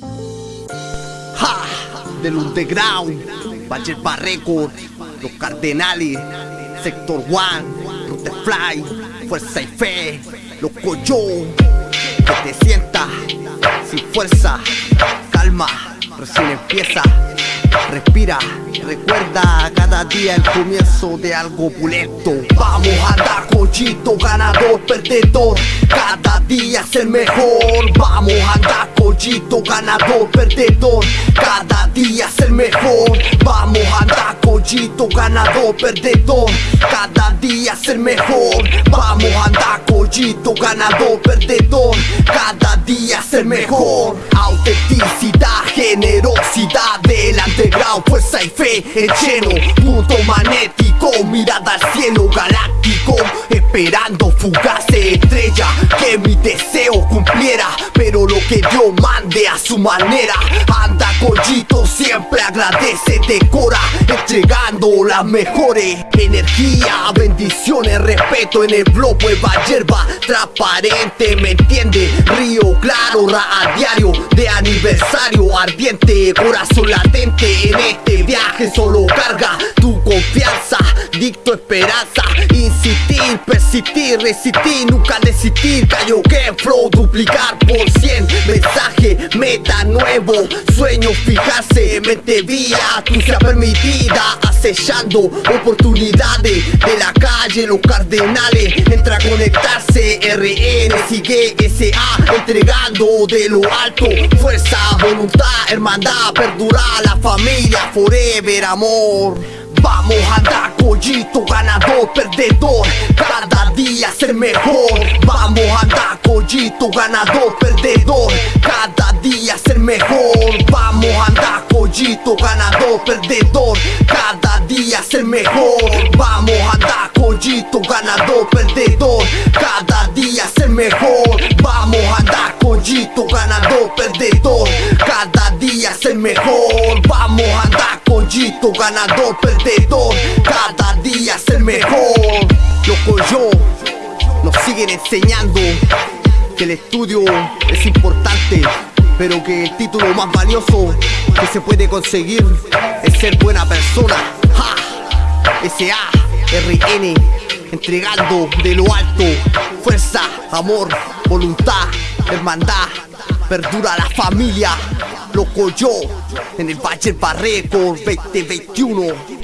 Ja, del underground, Vallepa Record, los Cardenales, Sector One, Fly, Fuerza y Fe, los Coyo, que te sientas sin fuerza, calma, recién empieza, respira, recuerda cada día el comienzo de algo opulento. Vamos a andar cochito, ganador, perdedor, cada día ser mejor. Vamos a cochito, ganador, perdedor, cada día ser mejor. Vamos a andar cochito, ganador, perdedor, cada día ser mejor. Vamos a andar cochito, ganador, perdedor, cada día ser mejor. Autenticidad, generosidad del underground, fuerza y fe en lleno. Punto magnético, mirada al cielo galáctico, esperando fugase estrella que mi deseo cumpliera, pero lo que Dios mande a su manera. Anda collito, siempre agradece, decora, entregando las mejores energía, bendiciones, respeto en el blog, nueva hierba, transparente, ¿me entiende? Río claro, ra a diario, de aniversario ardiente, corazón latente en este viaje solo carga tu confianza, dicto esperanza, insistir, persistir, resistir, nunca desistir, callo que flow, duplicar por cien, mensaje, meta nuevo, sueño fijarse, mente vía, tu sea permitida, acechando oportunidades de la calle, los cardenales, entra a conectarse, RN, sigue SA, entregando de lo alto, fuerza, voluntad, hermandad, perdurar la familia, forever, amor. Vamos a andar collito, ganador, perdedor. Cada día ser mejor. Vamos a andar collito, ganador, perdedor. Cada día ser mejor. Vamos a andar collito, ganador, perdedor. Cada día ser mejor. Vamos a andar collito, ganador, perdedor ganador, perdedor Cada día ser mejor Loco yo Nos siguen enseñando Que el estudio es importante Pero que el título más valioso Que se puede conseguir Es ser buena persona ¡Ja! S.A.R.N. Entregando de lo alto Fuerza, amor, voluntad, hermandad Perdura la familia Loco yo En el Valle Barreco 2021